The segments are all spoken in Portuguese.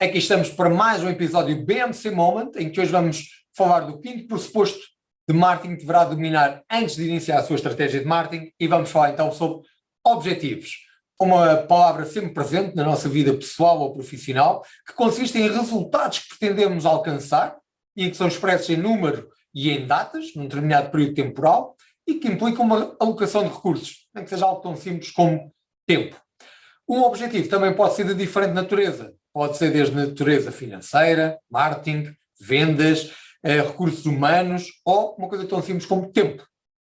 Aqui estamos para mais um episódio BMC Moment, em que hoje vamos falar do quinto pressuposto de marketing que deverá dominar antes de iniciar a sua estratégia de marketing e vamos falar então sobre objetivos. Uma palavra sempre presente na nossa vida pessoal ou profissional, que consiste em resultados que pretendemos alcançar e que são expressos em número e em datas, num determinado período temporal, e que implicam uma alocação de recursos, nem que seja algo tão simples como tempo. Um objetivo também pode ser de diferente natureza, pode ser desde natureza financeira, marketing, vendas, eh, recursos humanos ou uma coisa tão simples como tempo.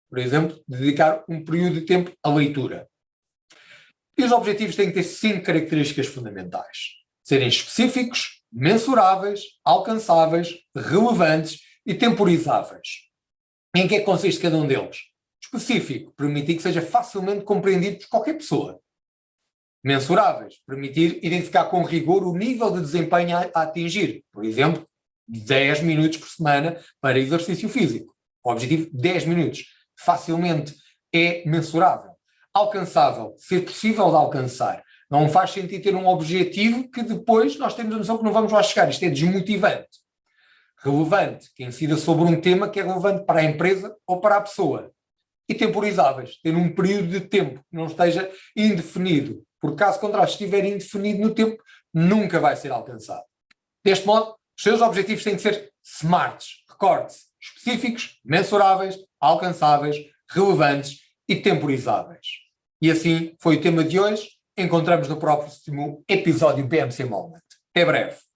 Por exemplo, dedicar um período de tempo à leitura. E os objetivos têm que ter cinco características fundamentais. Serem específicos, mensuráveis, alcançáveis, relevantes e temporizáveis. Em que é que consiste cada um deles? Específico, permitir que seja facilmente compreendido por qualquer pessoa mensuráveis, permitir identificar com rigor o nível de desempenho a, a atingir. Por exemplo, 10 minutos por semana para exercício físico. O objetivo, 10 minutos. Facilmente é mensurável. Alcançável, ser possível de alcançar. Não faz sentido ter um objetivo que depois nós temos a noção que não vamos lá chegar. Isto é desmotivante. Relevante, que incida sobre um tema que é relevante para a empresa ou para a pessoa. E temporizáveis, ter um período de tempo que não esteja indefinido porque caso contrário, estiver indefinido no tempo, nunca vai ser alcançado. Deste modo, os seus objetivos têm que ser smarts, recorde-se, específicos, mensuráveis, alcançáveis, relevantes e temporizáveis. E assim foi o tema de hoje. Encontramos no próximo episódio BMC Moment. Até breve.